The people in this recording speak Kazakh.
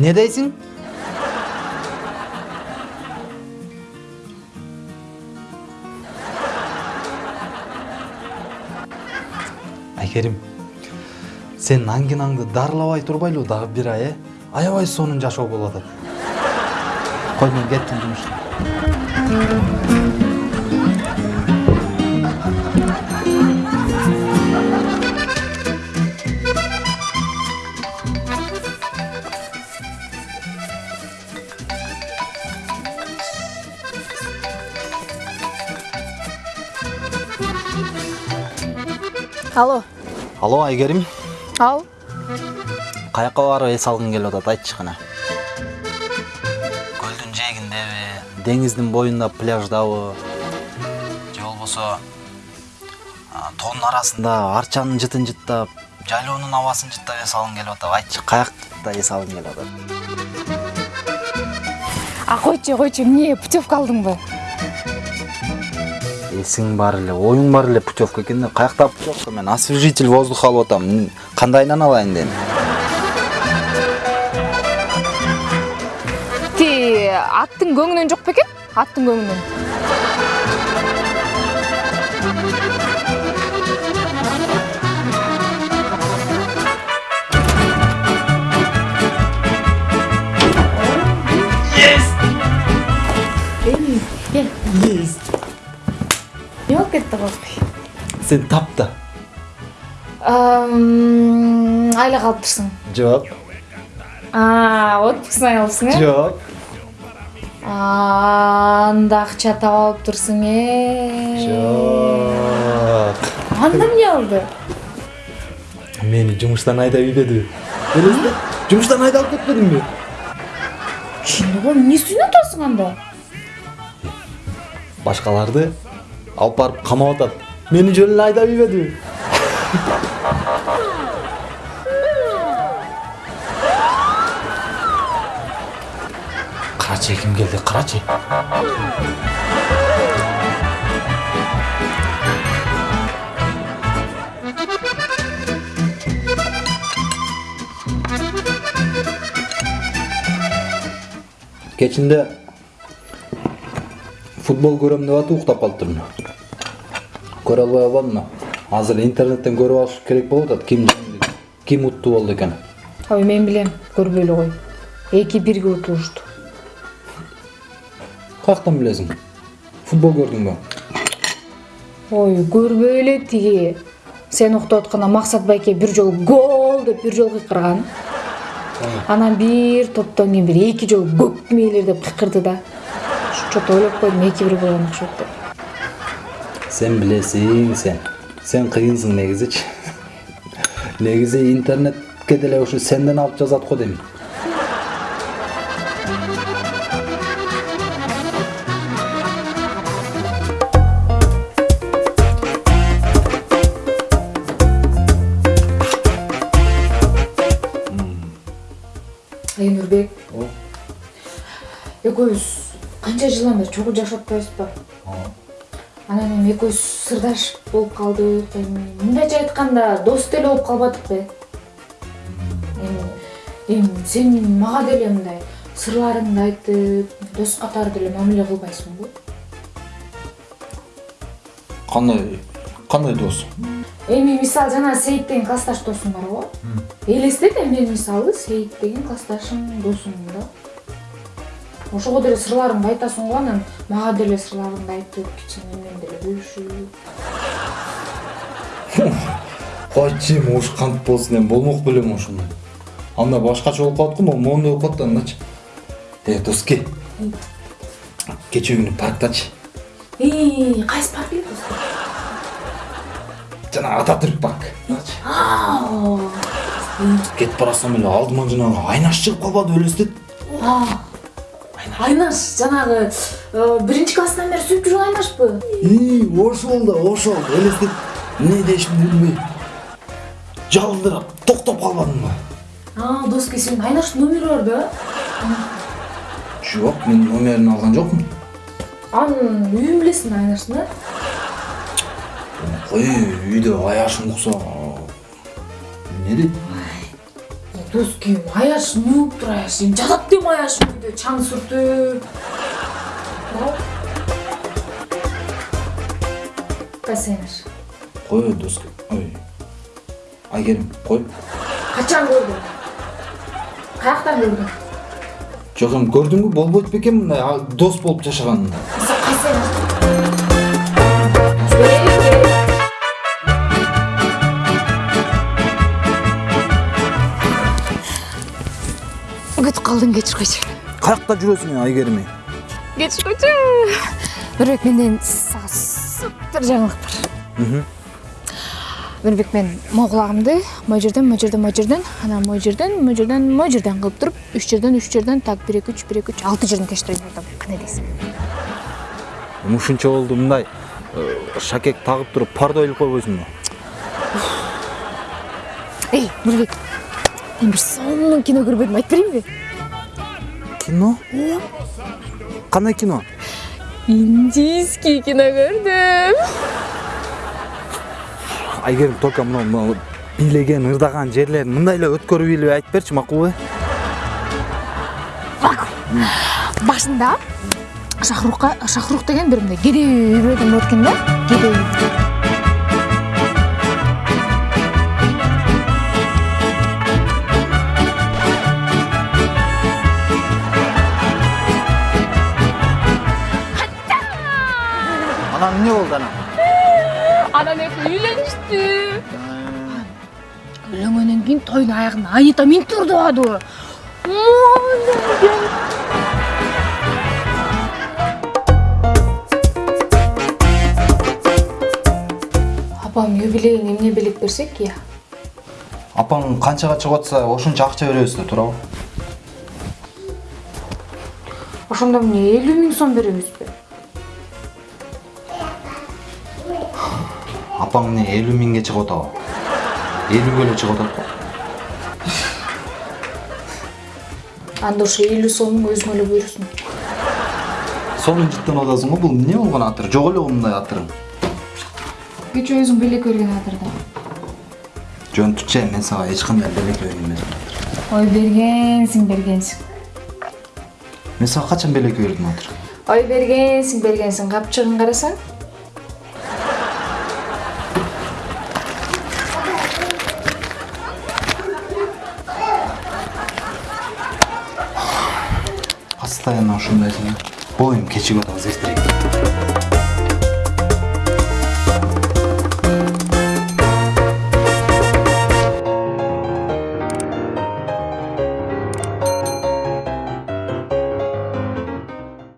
не дейсің айкерим сен аңгинаңды дарылабай турбайлы дагы бир ай э аябай сонун жашоо болуп атат кой мен кеттим жумушка алло. Алло айгерим. Ал. Каяка барып эс алгың келип атат айтчы кана көлдүн жээгиндеби деңиздин боюнда пляждабы же болбосо тоонун арасында арчанын жытын жыттап жайлоонун абасын жыттап эс алгың келип атат айтчы. Каякта эс алгың келип атат? А койчу койчу эмне путевка алдыңбы эсиң бар эле оюң бар эле путевка экенде каякта путевка мен освежитель воздуха алып атам. Кандайынан алайын дедим. Ти аттың көңүнөн жок бекен аттың көңүнөн козбой сен тап да айла калыптырсың. Жок. Отпускны алыпсың э? Жок. Анда акча таап алыптырсың э? Жок. Анда эмне болду мени жумуштан айдап ийбедиби элестет жумуштан айдап кетпедимби го эмне үстүнө атасың анда? Башкаларды алып барып камап атат мени жөн эле айдап ийбедиби карачы ким келди карачы кечинде футбол көрөм деп атып уктап калыптырмын көрө албай калбадымбы азыр интернеттен көрүп алыш керек болуп атат ким ким уттуу болду экен ой мен билем көрбөй эле кой эки бирге утулушту каяктан билесиң футбол көрдүңбү ой көрбөй эле тиги сен уктап атканда максат байке бир жолу гол деп бир жолу кыйкырган анан бир топтон кийин бир эки жолу көк мээлер деп кыйкырды да чочо ойлоп койдум эки бир болгон окшойт деп сен билесиң сен сен кыйынсың негизичи негизи интернетке деле ушу сенден алып жазат го дейм айнурбек экөөбүз канча жылдан бери чогуу жашап атпайбызбы Анан эми экөөбүз сырдаш болуп калдык эми мындайча айтканда дос деле болуп калбадыкпы эми эми сен мага деле мындай сырларыңды айтып дос катары деле мамиле кылбайсыңбы кандай кандай дос? Эми мисалы жана сейит деген классташ досуң бар го. Элестет эми мен мисалы сейит деген классташым досумун да ошого деле сырларыңды айтасың го анан мага деле сырларыңды айтып кичине мен деле бөлүшүп. Койчу эми ушу кантип болсун эми болмок белем ошондой. Анда башкача болуп калат го могу моундай болуп калат да андачы. Э дос ке кечээ күнү парктачы кайсы парк эле жанагы ататүрк парк. Кетип баратсам эле алдыма жанагы айнаш чыгып калбадыбы элестет айнаш жанагы биринчи класстан бери сүйүп жүргөн айнашпы ии ошол да ошол элестет эмне дешимди билбей жалындырап токтоп калбадымбы дос ке сенин айнаштын номери бар да? Жок мен номерин алган жокмун анын үйүн билесиң айнаштын э кой үйдө аяшым укса эмне дейт дос күйім аяш эмне болуп тур аяш эми жатат дейм аяш үйдө чаң сүртүп кайсы аяш кой дос ой айгерим кой качан көрдүң каяктан көрдүң жок эми көрдүңбү болбойт бекен мындай а, дос болуп жашаганында кетип калдың кечир койчу каякта жүрөсүң айгерим кечир койчу нурбек менден сага супер жаңылык бар нурбек мен могул кулагымды могу жерден могу жерден могу жерден анан могу жерден могу жерден могу жерден кылып туруп үч жерден үч жерден так бир эки үч бир эки үч алты жерден тештирейин деп атам кандай дейсиң ушунча болду мындай э, шакек тагып туруп парда ойлоп койбойсуңбу эй нурбек мен бир сонун кино көрбөдүм айтып берейинби кино? Кандай кино? Индийский кино көрдүм айгерим только мына мына бийлеген ырдаган жерлерин мындай эле өткөрүп илип айтып берчи макулбу башында шахрукка шахрух деген бир мындай кедей болот экен да кедей анан экөө үйлөнүштү үйлөнгөндөн кийин тойдун аягында анита минтип ырдабадыбы апам юбилейине эмне белек берсек я? Апаң канчага чыгып атса ошончо акча беребиз да туурабы? Ошондо эмне элүү миң сом беребизби. Апаң эмне элүү миңге чыгып атабы элүүгө эле чыгып атат го анда ошо элүү сомуң өзүңө эле буйрусун сонун жыттанып атасың го бул эмне болгон атыр жок эле го мындай атырың кечээ өзүң белек берген атырда жөн түче мен сага эч кандай белек берген эмесмин ой бергенсиң бергенсиң мен сага качан белек бердим атыр ой бергенсиң бергенсиң капчыгын карасаң эми кечип атабыз эртерээк